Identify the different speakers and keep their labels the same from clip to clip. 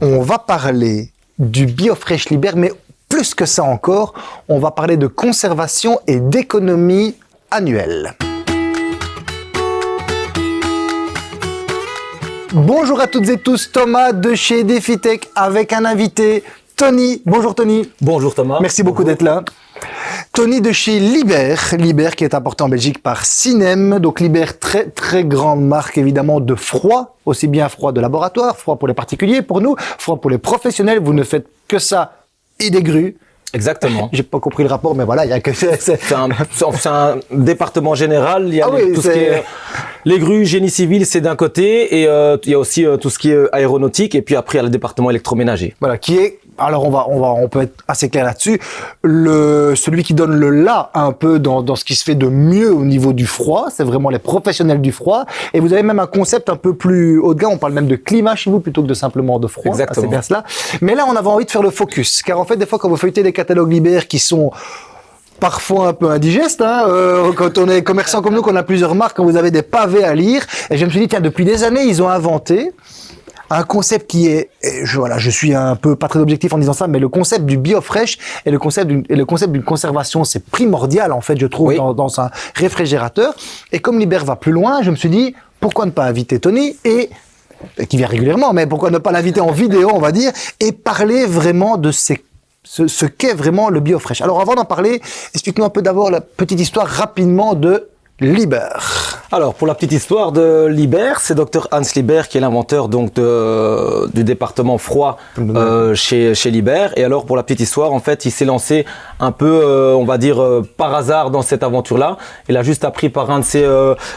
Speaker 1: on va parler du BioFresh Liber, mais plus que ça encore, on va parler de conservation et d'économie annuelle. Bonjour à toutes et tous, Thomas de chez DefiTech avec un invité, Tony. Bonjour Tony.
Speaker 2: Bonjour Thomas.
Speaker 1: Merci beaucoup d'être là. Tony de chez Liber, Liber qui est importé en Belgique par Cinem, donc Liber très très grande marque évidemment de froid, aussi bien froid de laboratoire, froid pour les particuliers, pour nous, froid pour les professionnels, vous ne faites que ça. Et des grues.
Speaker 2: Exactement.
Speaker 1: J'ai pas compris le rapport, mais voilà, il y a que
Speaker 2: c'est un, un, département général. Il y a ah tout ce qui est les grues, génie civil, c'est d'un côté, et euh, il y a aussi euh, tout ce qui est aéronautique, et puis après il y a le département électroménager.
Speaker 1: Voilà, qui est alors on va, on va, on peut être assez clair là-dessus. Le, celui qui donne le là un peu dans, dans ce qui se fait de mieux au niveau du froid, c'est vraiment les professionnels du froid. Et vous avez même un concept un peu plus haut de gamme. On parle même de climat chez vous plutôt que de simplement de froid.
Speaker 2: Exactement.
Speaker 1: C'est bien cela. Mais là, on avait envie de faire le focus, car en fait, des fois, quand vous feuilletez des catalogues qui sont parfois un peu indigeste, hein, euh, quand on est commerçant comme nous, qu'on a plusieurs marques, quand vous avez des pavés à lire. Et je me suis dit, tiens, depuis des années, ils ont inventé un concept qui est, je, voilà, je suis un peu pas très objectif en disant ça, mais le concept du biofresh et le concept d'une, le concept d'une conservation, c'est primordial en fait, je trouve, dans, dans, un réfrigérateur. Et comme Liber va plus loin, je me suis dit, pourquoi ne pas inviter Tony et qui vient régulièrement, mais pourquoi ne pas l'inviter en vidéo, on va dire, et parler vraiment de ces ce, qu'est vraiment le biofresh. Alors avant d'en parler, explique-nous un peu d'abord la petite histoire rapidement de Liber.
Speaker 2: Alors, pour la petite histoire de Liber, c'est Dr Hans Liber qui est l'inventeur donc de, du département froid euh, chez, chez Liber. Et alors, pour la petite histoire, en fait, il s'est lancé un peu, euh, on va dire, euh, par hasard dans cette aventure-là. Il a juste appris par, un de ses,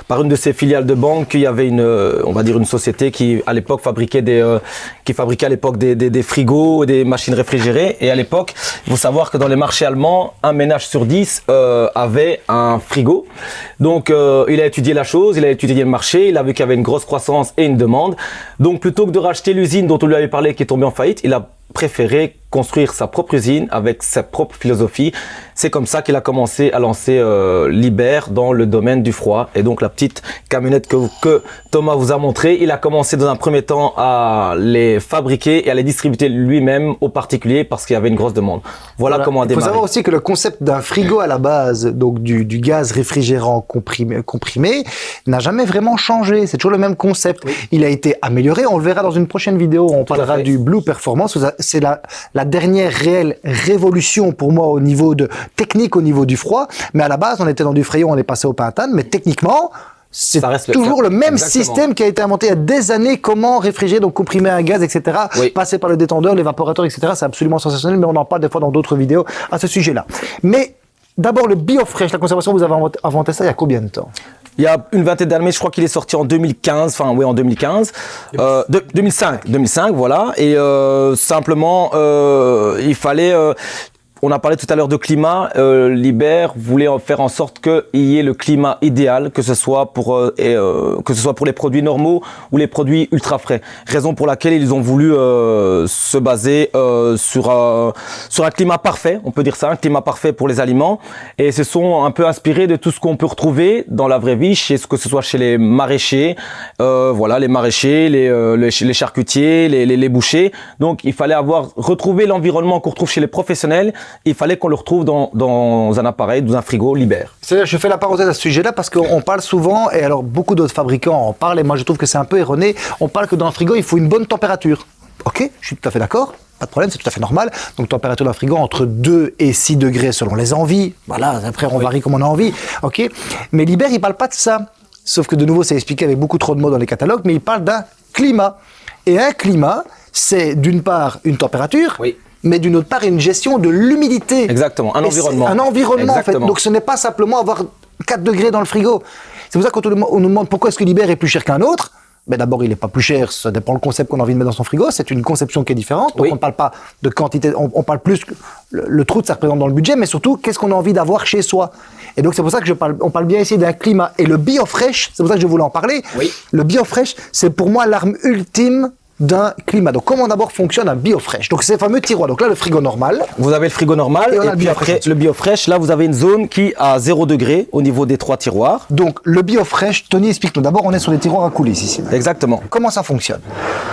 Speaker 2: par une de ses filiales de banque qu'il y avait une, on va dire, une société qui, à l'époque, fabriquait des, qui fabriquait à l'époque des, des, des, frigos, des machines réfrigérées. Et à l'époque, il faut savoir que dans les marchés allemands, un ménage sur dix avait un frigo. Donc, il a étudié la chose, il a étudié le marché, il a vu qu'il y avait une grosse croissance et une demande. Donc plutôt que de racheter l'usine dont on lui avait parlé qui est tombée en faillite, il a préféré construire sa propre usine avec sa propre philosophie. C'est comme ça qu'il a commencé à lancer euh, Liber dans le domaine du froid. Et donc la petite camionnette que, que Thomas vous a montré, il a commencé dans un premier temps à les fabriquer et à les distribuer lui-même aux particuliers parce qu'il y avait une grosse demande. Voilà, comment a démarré.
Speaker 1: Il faut savoir aussi que le concept d'un frigo à la base, donc du, du gaz réfrigérant comprimé, comprimé n'a jamais vraiment changé. C'est toujours le même concept. Il a été amélioré. On le verra dans une prochaine vidéo. On parlera du Blue Performance. C'est la, la dernière réelle révolution pour moi au niveau de technique, au niveau du froid. Mais à la base, on était dans du frayon, on est passé au pentane. Mais techniquement, c'est toujours le, même système qui a été inventé il y a des années. Comment réfrigérer, donc comprimer un gaz, etc. Passer par le détendeur, l'évaporateur, etc. C'est absolument sensationnel, mais on en parle des fois dans d'autres vidéos à ce sujet-là. Mais d'abord, le biofresh, la conservation, vous avez inventé ça il y a combien de temps?
Speaker 2: Il y a une vingtaine d'années, je crois qu'il est sorti en 2015, enfin oui en 2015, euh, 2005, 2005 voilà, et euh, simplement euh, il fallait euh, on a parlé tout à l'heure de climat. Euh, Liber voulait faire en sorte qu'il y ait le climat idéal, que ce soit pour euh, euh, que ce soit pour les produits normaux ou les produits ultra frais. Raison pour laquelle ils ont voulu euh, se baser euh, sur sur un climat parfait, on peut dire ça, un climat parfait pour les aliments, et se sont un peu inspirés de tout ce qu'on peut retrouver dans la vraie vie, chez que ce soit chez les maraîchers, voilà, les maraîchers, les les, charcutiers, les, les, les bouchers. Donc il fallait avoir retrouvé l'environnement qu'on retrouve chez les professionnels il fallait qu'on le retrouve dans, dans, un appareil, dans un frigo libère.
Speaker 1: C'est-à-dire, je fais la parenthèse à ce sujet-là parce qu'on parle souvent, et alors beaucoup d'autres fabricants en parlent, et moi je trouve que c'est un peu erroné, on parle que dans un frigo, il faut une bonne température. Ok, je suis tout à fait d'accord, pas de problème, c'est tout à fait normal. Donc température d'un frigo entre 2 et 6 degrés selon les envies. Voilà, après on varie comme on a envie. Ok, mais Liber, il parle pas de ça. Sauf que de nouveau, c'est expliqué avec beaucoup trop de mots dans les catalogues, mais il parle d'un climat. Et un climat, c'est d'une part une température,
Speaker 2: oui
Speaker 1: mais d'une autre part une gestion de l'humidité.
Speaker 2: Exactement, un environnement.
Speaker 1: Un environnement en fait. Donc ce n'est pas simplement avoir 4 degrés dans le frigo. C'est pour ça qu'on nous demande pourquoi est-ce que Liber est plus cher qu'un autre. Mais d'abord, il n'est pas plus cher, ça dépend le concept qu'on a envie de mettre dans son frigo. C'est une conception qui est différente. Donc on ne parle pas de quantité, on, parle plus le, le trou ça représente dans le budget, mais surtout qu'est-ce qu'on a envie d'avoir chez soi. Et donc c'est pour ça que je parle, on parle bien ici d'un climat. Et le biofresh, c'est pour ça que je voulais en parler.
Speaker 2: Oui.
Speaker 1: Le biofresh, c'est pour moi l'arme ultime d'un climat. Donc, comment d'abord fonctionne un biofresh? Donc, ces fameux tiroirs. Donc là, le frigo normal.
Speaker 2: Vous avez le frigo normal
Speaker 1: Et
Speaker 2: et,
Speaker 1: on a le
Speaker 2: puis
Speaker 1: biofresh
Speaker 2: après le biofresh. Là, vous avez une zone qui a 0 degré au niveau des trois tiroirs.
Speaker 1: Donc, le biofresh, Tony, explique-nous. D'abord, on est sur des tiroirs à coulisses ici.
Speaker 2: Exactement.
Speaker 1: Comment ça fonctionne?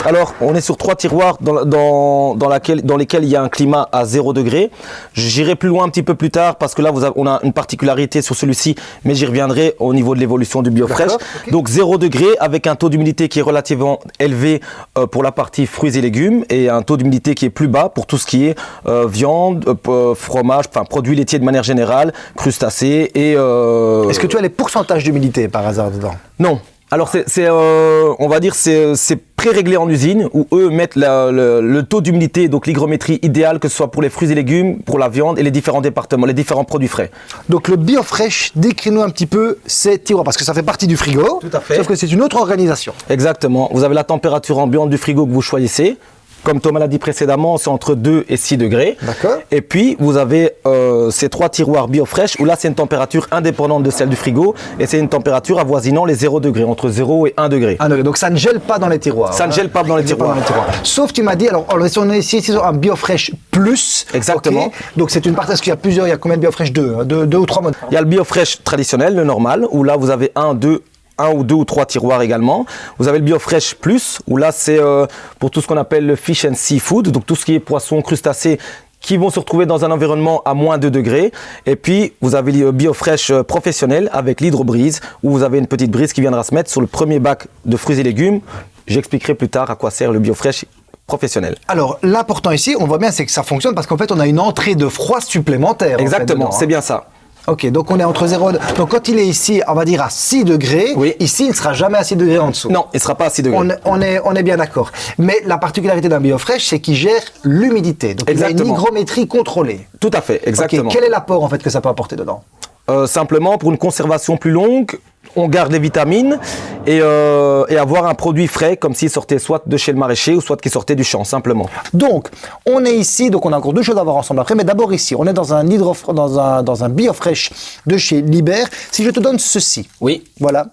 Speaker 2: Alors, on est sur trois tiroirs dans, dans, dans, laquelle- dans lesquels il y a un climat à 0 degré. J'irai plus loin un petit peu plus tard parce que là, vous avez- on a une particularité sur celui-ci, mais j'y reviendrai au niveau de l'évolution du biofresh. Donc 0 degré avec un taux d'humidité qui est relativement élevé euh, pour la partie fruits et légumes et un taux d'humidité qui est plus bas pour tout ce qui est euh, viande, euh, euh, fromage, enfin produits laitiers de manière générale, crustacés et...
Speaker 1: Est-ce que tu as les pourcentages d'humidité par hasard dedans?
Speaker 2: Non. Alors c'est, c'est, euh, on va dire, c'est, c'est pré-réglé en usine où eux mettent la- le, le taux d'humidité, donc l'hygrométrie idéale, que ce soit pour les fruits et légumes, pour la viande et les différents départements, les différents produits frais.
Speaker 1: Donc le biofresh, décris-nous un petit peu ces tiroirs, parce que ça fait partie du frigo.
Speaker 2: Tout à fait.
Speaker 1: Sauf que c'est une autre organisation.
Speaker 2: Exactement. Vous avez la température ambiante du frigo que vous choisissez. Comme Thomas l'a dit précédemment, c'est entre 2 et 6 degrés.
Speaker 1: D'accord.
Speaker 2: Et puis, vous avez euh, ces trois tiroirs biofresh où là, c'est une température indépendante de celle du frigo et c'est une température avoisinant les 0 degrés, entre 0 et 1 degré.
Speaker 1: Degré. Donc ça ne gèle pas dans les tiroirs.
Speaker 2: Ça ne gèle pas dans les tiroirs.
Speaker 1: Sauf tu m'as dit, alors est- on est ici, sur un biofresh plus.
Speaker 2: Exactement.
Speaker 1: Donc c'est une partie, parce qu'il y a plusieurs, il y a combien de biofresh Deux, hein, deux, deux ou trois modes.
Speaker 2: Il y a le biofresh traditionnel, le normal, où là vous avez un, deux, un ou deux ou trois tiroirs également. Vous avez le biofresh plus, où là c'est euh, pour tout ce qu'on appelle le fish and seafood, donc tout ce qui est poisson, crustacés qui vont se retrouver dans un environnement à moins 2 degrés. Et puis, vous avez le biofresh euh, professionnel avec l'hydrobrise, où vous avez une petite brise qui viendra se mettre sur le premier bac de fruits et légumes. J'expliquerai plus tard à quoi sert le biofresh professionnel.
Speaker 1: Alors l'important ici, on voit bien, c'est que ça fonctionne parce qu'en fait on a une entrée de froid supplémentaire. en fait,
Speaker 2: Exactement, c'est
Speaker 1: hein.
Speaker 2: bien ça.
Speaker 1: Ok, donc on est entre 0 Donc quand il est ici, on va dire à 6 degrés,
Speaker 2: Oui.
Speaker 1: ici il ne sera jamais à 6 degrés en dessous.
Speaker 2: Non, il ne sera pas à 6 degrés.
Speaker 1: On est, on est, on est bien d'accord. Mais la particularité d'un biofresh, c'est qu'il gère l'humidité. Donc il a une hygrométrie contrôlée.
Speaker 2: Tout à fait, exactement.
Speaker 1: Quel est l'apport en fait que ça peut apporter dedans?
Speaker 2: Euh, simplement pour une conservation plus longue, on garde les vitamines et, euh, et avoir un produit frais comme s'il sortait soit de chez le maraîcher ou soit qu'il sortait du champ simplement.
Speaker 1: Donc, on est ici, donc on a encore deux choses à voir ensemble après, mais d'abord ici, on est dans un, hydro, dans un, dans un biofresh de chez Liber. Si je te donne ceci,
Speaker 2: Oui.
Speaker 1: voilà,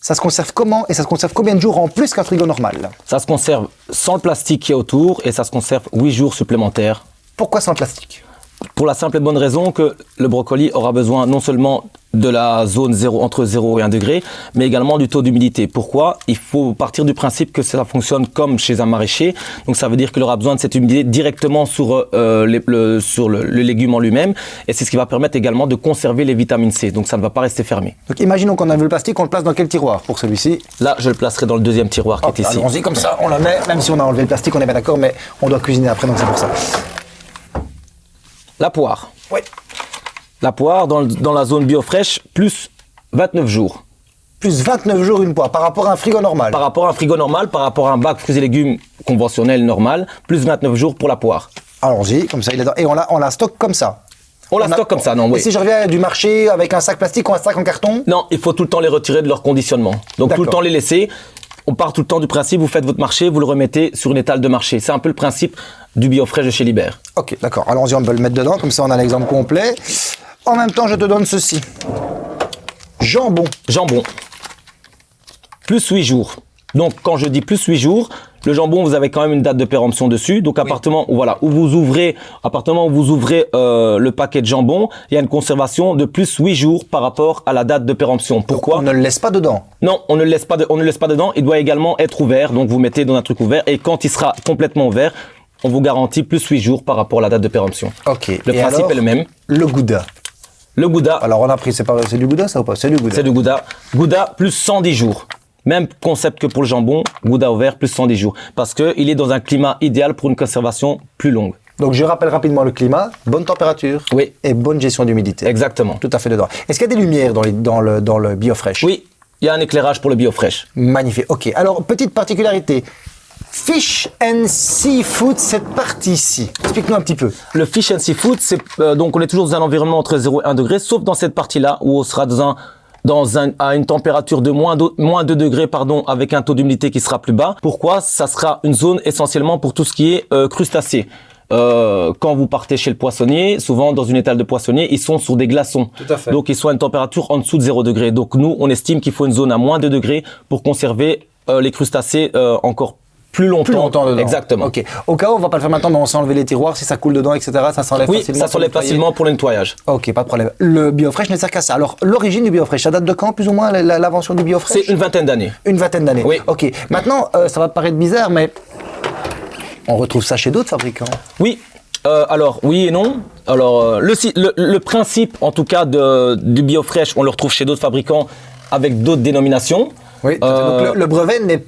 Speaker 1: ça se conserve comment et ça se conserve combien de jours en plus qu'un frigo normal?
Speaker 2: Ça se conserve sans le plastique qui est autour et ça se conserve 8 jours supplémentaires.
Speaker 1: Pourquoi sans plastique?
Speaker 2: Pour la simple et bonne raison que le brocoli aura besoin non seulement de la zone 0, entre 0 et 1 degré, mais également du taux d'humidité. Pourquoi? Il faut partir du principe que cela fonctionne comme chez un maraîcher. Donc ça veut dire qu'il aura besoin de cette humidité directement sur, euh, les- le, sur le, le légume en lui-même. Et c'est ce qui va permettre également de conserver les vitamines C. Donc ça ne va pas rester fermé.
Speaker 1: Donc imaginons qu'on a vu le plastique, on le place dans quel tiroir pour celui-ci?
Speaker 2: Là, je le placerai dans le deuxième tiroir qui est ici.
Speaker 1: Allons-y comme ça, on la met, même si on a enlevé le plastique, on est bien d'accord, mais on doit cuisiner après, donc c'est pour ça.
Speaker 2: La poire.
Speaker 1: Oui.
Speaker 2: La poire dans, le- dans la zone biofresh, plus 29 jours.
Speaker 1: Plus 29 jours une poire par rapport à un frigo normal.
Speaker 2: Par rapport à un frigo normal, par rapport à un bac fruits et légumes conventionnel normal, plus 29 jours pour la poire.
Speaker 1: Allons-y, comme ça, il est dans- et on la, on la stocke comme ça.
Speaker 2: On la
Speaker 1: a-
Speaker 2: stocke comme ça, non,
Speaker 1: Et si je reviens du marché avec un sac plastique ou un sac en carton?
Speaker 2: Non, il faut tout le temps les retirer de leur conditionnement. Donc tout le temps les laisser. On part tout le temps du principe, vous faites votre marché, vous le remettez sur une étale de marché. C'est un peu le principe du biofresh de chez Liber.
Speaker 1: Ok, d'accord. Allons-y, on peut le mettre dedans, comme ça on a l'exemple complet. En même temps, je te donne ceci. Jambon.
Speaker 2: Jambon. Plus 8 jours. Donc quand je dis plus 8 jours, le jambon, vous avez quand même une date de péremption dessus. Donc appartement, voilà, où vous ouvrez, appartement où vous ouvrez euh, le paquet de jambon, il y a une conservation de plus 8 jours par rapport à la date de péremption. Pourquoi
Speaker 1: On ne le laisse pas dedans.
Speaker 2: Non, on ne le laisse pas, de- on ne le laisse pas dedans. Il doit également être ouvert. Donc vous mettez dans un truc ouvert et quand il sera complètement ouvert, on vous garantit plus 8 jours par rapport à la date de péremption.
Speaker 1: Ok.
Speaker 2: Le
Speaker 1: Et
Speaker 2: principe
Speaker 1: alors,
Speaker 2: est le même.
Speaker 1: Le gouda.
Speaker 2: Le gouda,
Speaker 1: Alors on a pris, c'est du gouda ça ou pas? C'est du gouda.
Speaker 2: c'est du gouda. Gouda plus 110 jours. Même concept que pour le jambon, gouda ouvert plus 110 jours. Parce qu'il est dans un climat idéal pour une conservation plus longue.
Speaker 1: Donc je rappelle rapidement le climat, bonne température
Speaker 2: Oui.
Speaker 1: et bonne gestion d'humidité.
Speaker 2: Exactement.
Speaker 1: Tout à fait dedans. Est-ce qu'il y a des lumières dans, les- dans le, dans le biofresh?
Speaker 2: Oui, il y a un éclairage pour le biofresh.
Speaker 1: Magnifique. Ok. Alors, petite particularité. Fish and seafood, cette partie-ci. Explique-nous un petit peu.
Speaker 2: Le fish and seafood, c'est euh, donc on est toujours dans un environnement entre 0 et 1 degré, sauf dans cette partie-là où on sera dans un dans un, à une température de moins, d'au- moins 2 degrés pardon, avec un taux d'humidité qui sera plus bas. Pourquoi? Ça sera une zone essentiellement pour tout ce qui est euh, crustacés. Euh, quand vous partez chez le poissonnier, souvent dans une étale de poissonnier, ils sont sur des glaçons.
Speaker 1: Tout à fait.
Speaker 2: Donc ils sont à une température en dessous de 0 degré. Donc nous, on estime qu'il faut une zone à moins 2 degrés pour conserver euh, les crustacés euh, encore plus longtemps.
Speaker 1: Plus longtemps dedans.
Speaker 2: Exactement.
Speaker 1: Ok. Au cas où, on va pas le faire maintenant, mais on sait enlever les tiroirs, si ça coule dedans, etc. Ça s'enlève
Speaker 2: Oui,
Speaker 1: facilement.
Speaker 2: ça s'enlève facilement pour le nettoyage.
Speaker 1: Ok, pas de problème. Le biofresh ne sert qu'à ça. Alors, l'origine du biofresh, ça date de quand, plus ou moins, l'invention du biofresh?
Speaker 2: C'est une vingtaine d'années.
Speaker 1: Une vingtaine d'années.
Speaker 2: Oui.
Speaker 1: Ok. Maintenant, euh, ça va paraître bizarre, mais on retrouve ça chez d'autres fabricants.
Speaker 2: Oui. Euh, alors oui et non. Alors euh, le, si- le, le principe, en tout cas, de, du biofresh, on le retrouve chez d'autres fabricants avec d'autres dénominations.
Speaker 1: Oui. Donc, le, le brevet n'est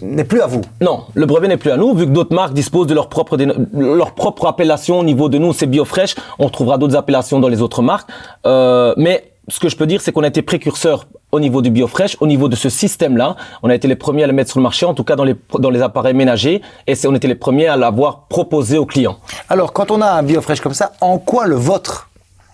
Speaker 1: n'est plus à vous.
Speaker 2: Non, le brevet n'est plus à nous, vu que d'autres marques disposent de leur propre, leur propre appellation au niveau de nous, c'est BioFresh. On trouvera d'autres appellations dans les autres marques. Euh, mais ce que je peux dire, c'est qu'on a été précurseurs au niveau du BioFresh, au niveau de ce système-là. On a été les premiers à le mettre sur le marché, en tout cas dans les, dans les appareils ménagers, et on était les premiers à l'avoir proposé aux clients.
Speaker 1: Alors, quand on a un biofresh comme ça, en quoi le vôtre,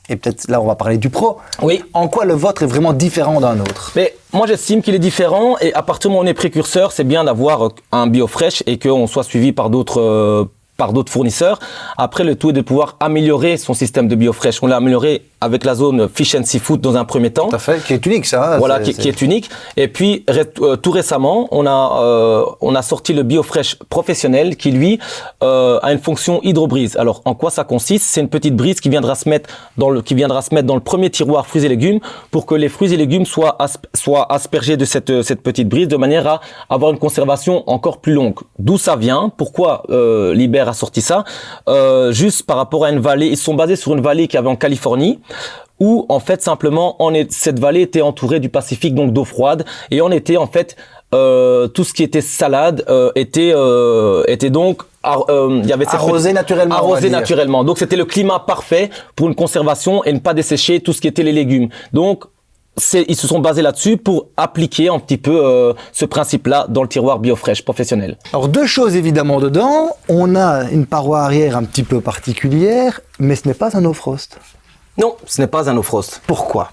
Speaker 1: et peut-être là on va parler du pro,
Speaker 2: Oui.
Speaker 1: en quoi le vôtre est vraiment différent d'un autre?
Speaker 2: Mais moi, j'estime qu'il est différent et à partir du moment où on est précurseur, c'est bien d'avoir euh, un biofresh et qu'on soit suivi par d'autres euh, par d'autres fournisseurs. Après, le tout est de pouvoir améliorer son système de biofresh. On l'a amélioré avec la zone Fish and Seafood dans un premier temps.
Speaker 1: Tout à fait, qui est unique ça. hein,
Speaker 2: Voilà, qui, qui est unique. Et puis ré- euh, tout récemment, on a euh, on a sorti le BioFresh professionnel qui lui euh, a une fonction hydrobrise. Alors en quoi ça consiste? C'est une petite brise qui viendra se mettre dans le qui viendra se mettre dans le premier tiroir fruits et légumes pour que les fruits et légumes soient asp- soient aspergés de cette cette petite brise de manière à avoir une conservation encore plus longue. D'où ça vient? Pourquoi euh, Liber a sorti ça? Euh, Juste par rapport à une vallée, ils sont basés sur une vallée qu'il y avait en Californie où en fait simplement est, cette vallée était entourée du Pacifique donc d'eau froide et on était en fait euh, tout ce qui était salade euh, était euh, était donc il y avait
Speaker 1: Arrosé naturellement,
Speaker 2: arrosé naturellement donc c'était le climat parfait pour une conservation et ne pas dessécher tout ce qui était les légumes donc ils se sont basés là-dessus pour appliquer un petit peu euh, ce principe-là dans le tiroir BioFresh professionnel.
Speaker 1: Alors deux choses évidemment dedans. On a une paroi arrière un petit peu particulière, mais ce n'est pas un no frost.
Speaker 2: Non, ce n'est pas un no frost.
Speaker 1: Pourquoi?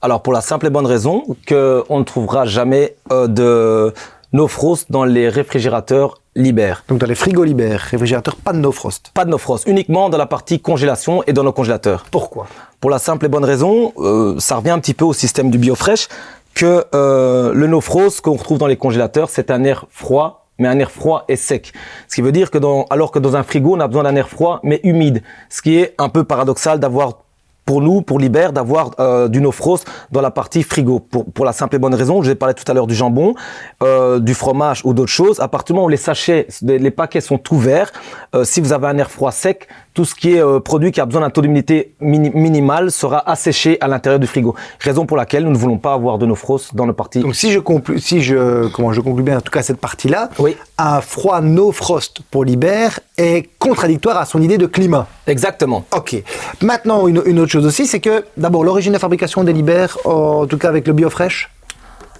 Speaker 2: Alors pour la simple et bonne raison que on ne trouvera jamais euh, de no frost dans les réfrigérateurs Liber.
Speaker 1: Donc dans les frigos Liber, réfrigérateur, pas de no frost.
Speaker 2: Pas de no frost, uniquement dans la partie congélation et dans nos congélateurs.
Speaker 1: Pourquoi?
Speaker 2: Pour la simple et bonne raison, euh, ça revient un petit peu au système du biofresh que euh, le no frost qu'on retrouve dans les congélateurs, c'est un air froid mais un air froid et sec. Ce qui veut dire que dans, alors que dans un frigo, on a besoin d'un air froid mais humide. Ce qui est un peu paradoxal d'avoir pour nous, pour Liber, d'avoir euh, du no frost dans la partie frigo. Pour, pour la simple et bonne raison, je vais parler tout à l'heure du jambon, euh, du fromage ou d'autres choses. À partir du moment où les sachets, les les paquets sont ouverts, euh, si vous avez un air froid sec, tout ce qui est euh, produit qui a besoin d'un taux d'humidité mini- minimal sera asséché à l'intérieur du frigo. Raison pour laquelle nous ne voulons pas avoir de no frost dans nos parties.
Speaker 1: Donc si je conclus, si je, comment je conclus bien en tout cas cette partie-là,
Speaker 2: Oui.
Speaker 1: Un froid no frost pour Liber est contradictoire à son idée de climat.
Speaker 2: Exactement.
Speaker 1: Ok. Maintenant, une, une autre chose aussi, c'est que d'abord l'origine de fabrication des Liber, en tout cas avec le biofresh,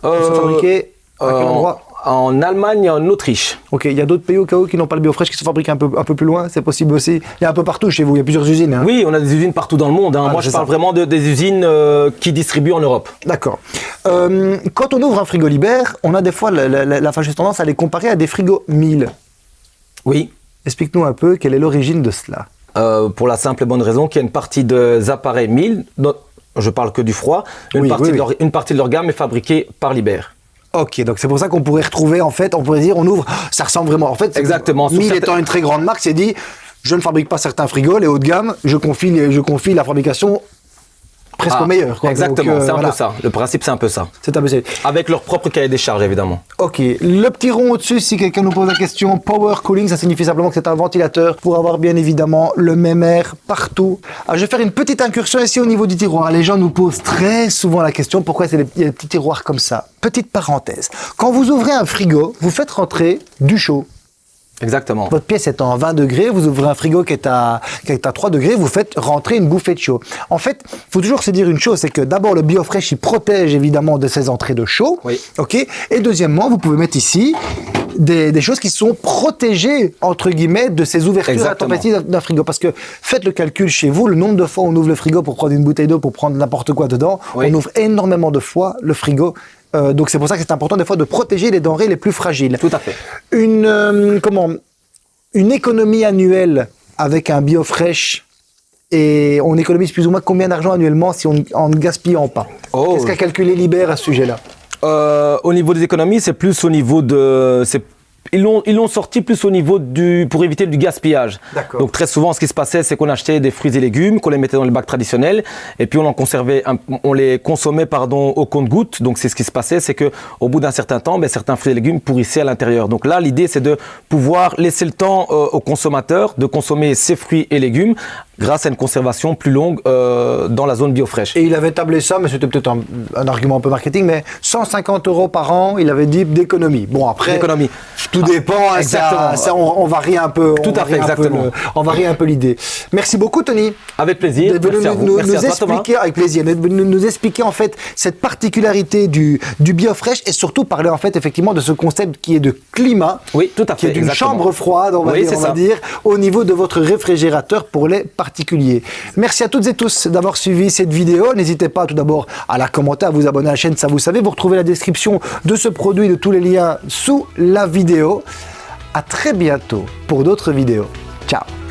Speaker 1: ils sont
Speaker 2: Euh,
Speaker 1: fabriqués à quel
Speaker 2: euh,
Speaker 1: endroit?
Speaker 2: En Allemagne et en Autriche.
Speaker 1: Ok, il y a d'autres pays au cas où qui n'ont pas le biofresh qui sont fabriqués un peu, un peu plus loin, c'est possible aussi. Il y a un peu partout chez vous, il y a plusieurs usines. hein.
Speaker 2: Oui, on a des usines partout dans le monde. hein.
Speaker 1: Ah,
Speaker 2: Moi, je parle vraiment de, des usines euh, qui distribuent en Europe.
Speaker 1: D'accord. Euh, quand on ouvre un frigo Liber, on a des fois la, la, la- la fâcheuse tendance à les comparer à des frigos 1000.
Speaker 2: Oui.
Speaker 1: Explique-nous un peu quelle est l'origine de cela.
Speaker 2: Euh, pour la simple et bonne raison qu'il y a une partie des appareils 1000, dont- je parle que du froid, une,
Speaker 1: Oui,
Speaker 2: partie,
Speaker 1: oui,
Speaker 2: de leur, une partie de leur gamme est fabriquée par Liber.
Speaker 1: Ok, donc c'est pour ça qu'on pourrait retrouver, en fait, on pourrait dire, on ouvre, ça ressemble vraiment. En fait,
Speaker 2: Exactement. Sur
Speaker 1: 1000
Speaker 2: certains-
Speaker 1: étant une très grande marque, c'est dit, je ne fabrique pas certains frigos, les haut de gamme, je confie, les- je confie la fabrication presque
Speaker 2: Ah,
Speaker 1: au meilleur. quoi.
Speaker 2: Exactement,
Speaker 1: euh,
Speaker 2: c'est un
Speaker 1: voilà.
Speaker 2: peu ça. Le principe, c'est un peu ça.
Speaker 1: C'est un peu ça.
Speaker 2: Avec leur propre cahier des charges, évidemment.
Speaker 1: Ok, le petit rond au-dessus, si quelqu'un nous pose la question, power cooling, ça signifie simplement que c'est un ventilateur pour avoir bien évidemment le même air partout. Alors, je vais faire une petite incursion ici au niveau du tiroir. Les gens nous posent très souvent la question pourquoi il y a des petits tiroirs comme ça? Petite parenthèse. Quand vous ouvrez un frigo, vous faites rentrer du chaud.
Speaker 2: Exactement.
Speaker 1: Votre pièce est en 20 degrés, vous ouvrez un frigo qui est à, qui est à 3 degrés, vous faites rentrer une bouffée de chaud. En fait, il faut toujours se dire une chose, c'est que d'abord le biofresh, il protège évidemment de ces entrées de chaud.
Speaker 2: Oui.
Speaker 1: Ok? Et deuxièmement, vous pouvez mettre ici des, des choses qui sont protégées, entre guillemets, de ces ouvertures
Speaker 2: Exactement.
Speaker 1: à température d'un frigo. Parce que faites le calcul chez vous, le nombre de fois où on ouvre le frigo pour prendre une bouteille d'eau, pour prendre n'importe quoi dedans,
Speaker 2: Oui.
Speaker 1: on ouvre énormément de fois le frigo. Euh, donc c'est pour ça que c'est important des fois de protéger les denrées les plus fragiles
Speaker 2: Tout à fait.
Speaker 1: une euh, comment une économie annuelle avec un biofresh et on économise plus ou moins combien d'argent annuellement si on en ne gaspillant pas?
Speaker 2: Oh.
Speaker 1: Qu'est-ce qu'a calculé Liber à ce sujet-là?
Speaker 2: Euh, au niveau des économies, c'est plus au niveau de, ils l'ont ils l'ont sorti plus au niveau du pour éviter du gaspillage. Donc très souvent, ce qui se passait, c'est qu'on achetait des fruits et légumes, qu'on les mettait dans les bacs traditionnels, et puis on en conservait, un- on les consommait pardon au compte-gouttes. Donc c'est ce qui se passait, c'est que au bout d'un certain temps, ben, certains fruits et légumes pourrissaient à l'intérieur. Donc là, l'idée c'est de pouvoir laisser le temps euh, au consommateur de consommer ces fruits et légumes grâce à une conservation plus longue euh, dans la zone biofraîche.
Speaker 1: Et il avait tablé ça, mais c'était peut-être un, un argument un peu marketing, mais 150 euros par an, il avait dit d'économie. Bon, après,
Speaker 2: D'économie.
Speaker 1: tout dépend, hein,
Speaker 2: Exactement.
Speaker 1: ça, ça, on, on varie un peu.
Speaker 2: Tout à fait, exactement.
Speaker 1: le- on varie un peu l'idée. Merci beaucoup, Tony.
Speaker 2: Avec plaisir.
Speaker 1: d'être venu nous,
Speaker 2: vous.
Speaker 1: nous- nous
Speaker 2: toi,
Speaker 1: expliquer avec plaisir, venu nous expliquer en fait cette particularité du, du biofresh et surtout parler en fait effectivement de ce concept qui est de climat.
Speaker 2: Oui, tout à
Speaker 1: Qui
Speaker 2: fait.
Speaker 1: est d'une chambre froide, on va,
Speaker 2: Oui,
Speaker 1: dire, on va dire, au niveau de votre réfrigérateur pour les particuliers. Merci à toutes et tous d'avoir suivi cette vidéo. N'hésitez pas tout d'abord à la commenter, à vous abonner à la chaîne, ça vous savez. Vous retrouvez la description de ce produit, de tous les liens sous la vidéo. À très bientôt pour d'autres vidéos. Ciao